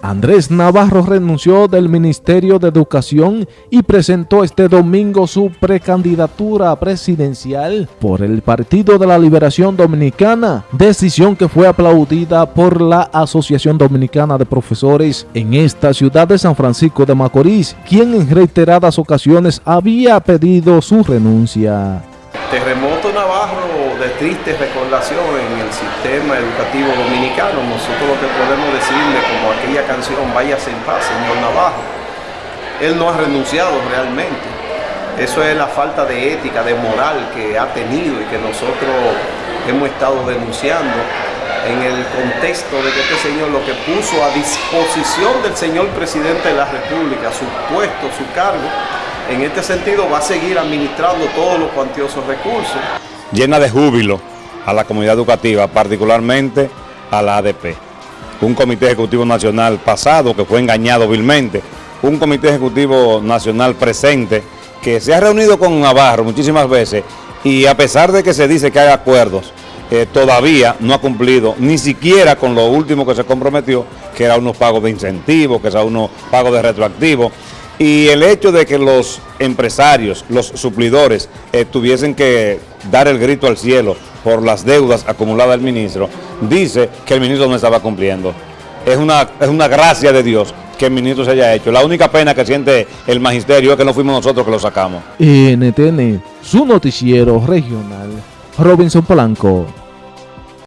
Andrés Navarro renunció del Ministerio de Educación y presentó este domingo su precandidatura presidencial por el Partido de la Liberación Dominicana, decisión que fue aplaudida por la Asociación Dominicana de Profesores en esta ciudad de San Francisco de Macorís, quien en reiteradas ocasiones había pedido su renuncia. Terremoto Navarro de triste recordación en el sistema educativo dominicano. Nosotros lo que podemos decirle, como aquella canción, váyase en paz, señor Navarro. Él no ha renunciado realmente. Eso es la falta de ética, de moral que ha tenido y que nosotros hemos estado denunciando en el contexto de que este señor lo que puso a disposición del señor presidente de la República, su puesto, su cargo, en este sentido va a seguir administrando todos los cuantiosos recursos. Llena de júbilo a la comunidad educativa, particularmente a la ADP. Un comité ejecutivo nacional pasado que fue engañado vilmente, un comité ejecutivo nacional presente que se ha reunido con Navarro muchísimas veces y a pesar de que se dice que hay acuerdos, eh, todavía no ha cumplido ni siquiera con lo último que se comprometió, que era unos pagos de incentivos, que era unos pagos de retroactivos. Y el hecho de que los empresarios, los suplidores, eh, tuviesen que dar el grito al cielo por las deudas acumuladas del ministro, dice que el ministro no estaba cumpliendo. Es una, es una gracia de Dios que el ministro se haya hecho. La única pena que siente el magisterio es que no fuimos nosotros que lo sacamos. NTN, su noticiero regional, Robinson Polanco.